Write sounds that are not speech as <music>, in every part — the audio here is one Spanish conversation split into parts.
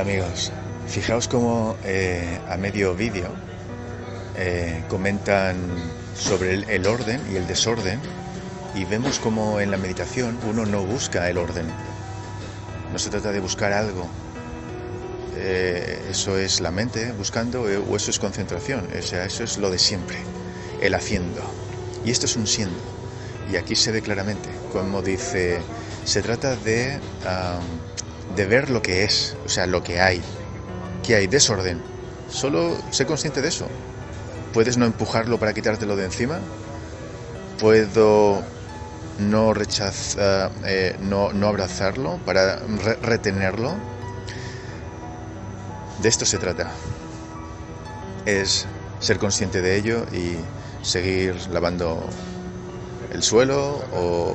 Amigos, fijaos cómo eh, a medio vídeo eh, comentan sobre el, el orden y el desorden y vemos como en la meditación uno no busca el orden, no se trata de buscar algo, eh, eso es la mente buscando o eso es concentración, o sea, eso es lo de siempre, el haciendo. Y esto es un siendo. Y aquí se ve claramente, como dice, se trata de, de ver lo que es, o sea, lo que hay, que hay desorden. Solo sé consciente de eso. Puedes no empujarlo para quitártelo de encima. Puedo no rechazar, eh, no, no, abrazarlo para re retenerlo. De esto se trata. Es ser consciente de ello y seguir lavando el suelo o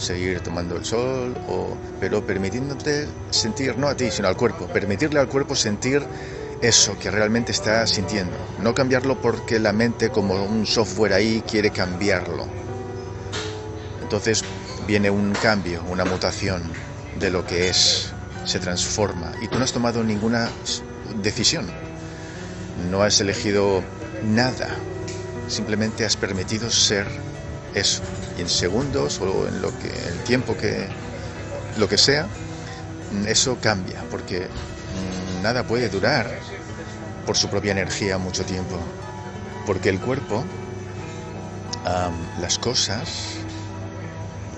seguir tomando el sol, o, pero permitiéndote sentir, no a ti, sino al cuerpo, permitirle al cuerpo sentir eso que realmente está sintiendo, no cambiarlo porque la mente como un software ahí quiere cambiarlo. Entonces viene un cambio, una mutación de lo que es, se transforma. Y tú no has tomado ninguna decisión, no has elegido nada, simplemente has permitido ser eso. Y en segundos o en lo que el tiempo que lo que sea, eso cambia, porque nada puede durar por su propia energía mucho tiempo. Porque el cuerpo, um, las cosas,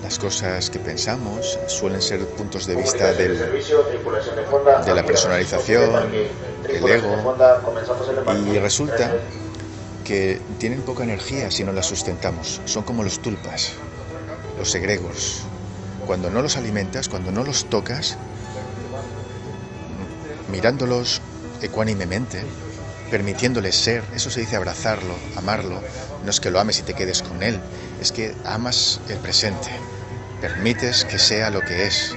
las cosas que pensamos suelen ser puntos de vista del, de la personalización, el ego, y resulta que tienen poca energía si no las sustentamos. Son como los tulpas, los egregos. Cuando no los alimentas, cuando no los tocas, mirándolos ecuánimemente, permitiéndoles ser, eso se dice abrazarlo, amarlo, no es que lo ames y te quedes con él, es que amas el presente, permites que sea lo que es.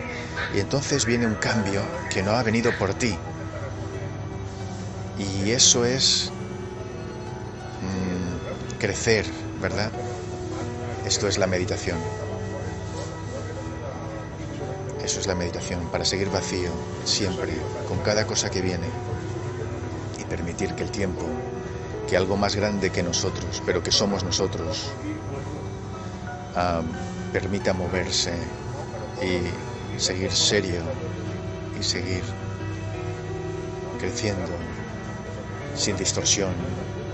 Y entonces viene un cambio que no ha venido por ti. Y eso es crecer, ¿verdad? Esto es la meditación. Eso es la meditación, para seguir vacío, siempre, con cada cosa que viene. Y permitir que el tiempo, que algo más grande que nosotros, pero que somos nosotros, permita moverse y seguir serio y seguir creciendo sin distorsión,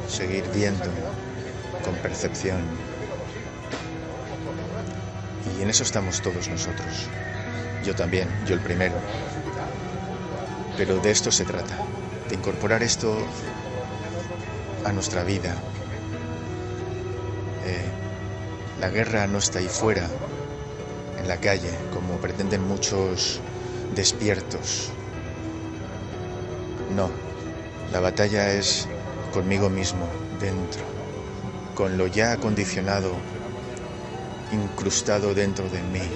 seguir viendo con percepción. Y en eso estamos todos nosotros. Yo también, yo el primero. Pero de esto se trata, de incorporar esto a nuestra vida. Eh, la guerra no está ahí fuera, en la calle, como pretenden muchos despiertos. No, la batalla es conmigo mismo, dentro con lo ya acondicionado, incrustado dentro de mí.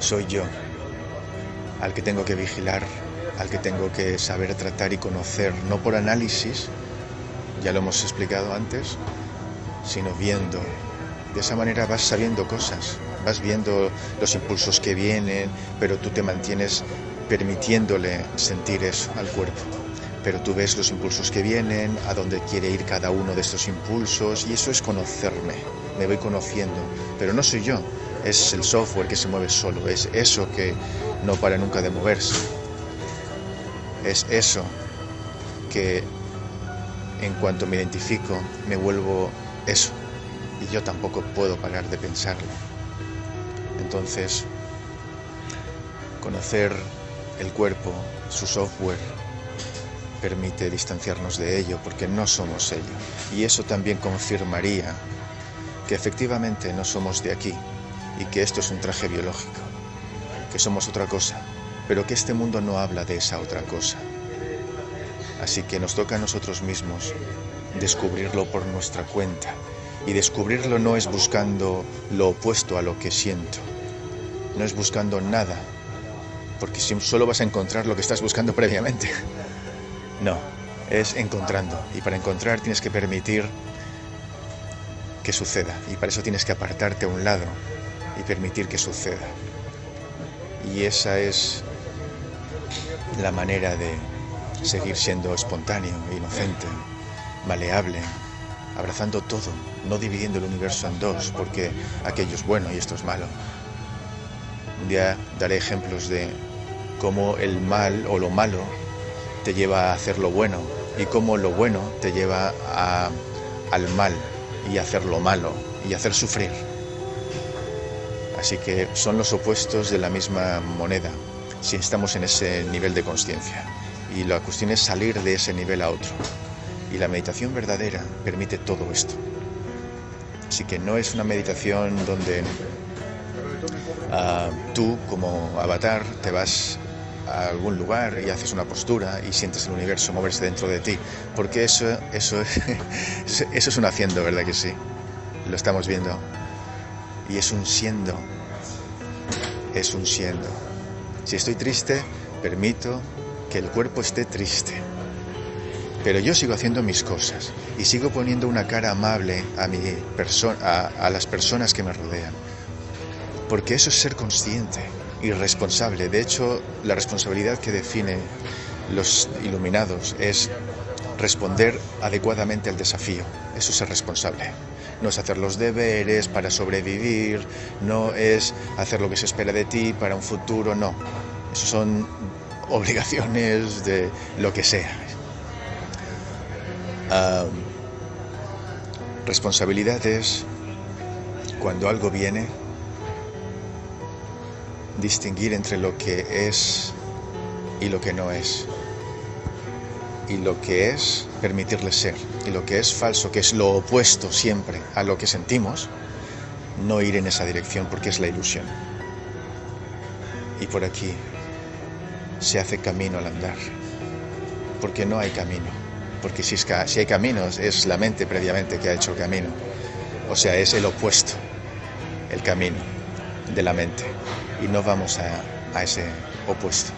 Soy yo, al que tengo que vigilar, al que tengo que saber tratar y conocer, no por análisis, ya lo hemos explicado antes, sino viendo. De esa manera vas sabiendo cosas, vas viendo los impulsos que vienen, pero tú te mantienes permitiéndole sentir eso al cuerpo pero tú ves los impulsos que vienen, a dónde quiere ir cada uno de estos impulsos y eso es conocerme, me voy conociendo, pero no soy yo, es el software que se mueve solo, es eso que no para nunca de moverse, es eso que en cuanto me identifico me vuelvo eso. Y yo tampoco puedo parar de pensarlo. Entonces, conocer el cuerpo, su software, permite distanciarnos de ello porque no somos ello. Y eso también confirmaría que efectivamente no somos de aquí y que esto es un traje biológico, que somos otra cosa, pero que este mundo no habla de esa otra cosa. Así que nos toca a nosotros mismos descubrirlo por nuestra cuenta. Y descubrirlo no es buscando lo opuesto a lo que siento, no es buscando nada, porque solo vas a encontrar lo que estás buscando previamente. No, es encontrando. Y para encontrar tienes que permitir que suceda. Y para eso tienes que apartarte a un lado y permitir que suceda. Y esa es la manera de seguir siendo espontáneo, inocente, maleable, abrazando todo, no dividiendo el universo en dos, porque aquello es bueno y esto es malo. Un día daré ejemplos de cómo el mal o lo malo te lleva a hacer lo bueno y cómo lo bueno te lleva al mal y hacer lo malo y hacer sufrir. Así que son los opuestos de la misma moneda si estamos en ese nivel de conciencia. Y la cuestión es salir de ese nivel a otro. Y la meditación verdadera permite todo esto. Así que no es una meditación donde ah, tú como avatar te vas a algún lugar y haces una postura y sientes el universo moverse dentro de ti. Porque eso, <laughs> eso, eso es un haciendo, ¿verdad que sí? Lo estamos viendo. Y es un siendo. Es un siendo. Si estoy triste, permito que el cuerpo esté triste. Pero yo sigo haciendo mis cosas y sigo poniendo una cara amable a, mi a, a las personas que me rodean. Porque eso es ser consciente y responsable. De hecho, la responsabilidad que define los iluminados es responder adecuadamente al desafío. Eso es ser responsable. No es hacer los deberes para sobrevivir, no es hacer lo que se espera de ti para un futuro, no. Eso son <laughs> obligaciones de lo que sea. responsabilidad es cuando algo viene, distinguir entre lo que es y lo que no es. Y lo que es, permitirle ser. Y lo que es falso, que es lo opuesto siempre a lo que sentimos, no ir en esa dirección porque es la ilusión. Y por aquí se hace camino al andar, porque no hay camino, porque si, si hay caminos es la mente previamente que ha hecho el camino, o sea, es el opuesto, el camino de la mente, y no vamos a, a ese opuesto.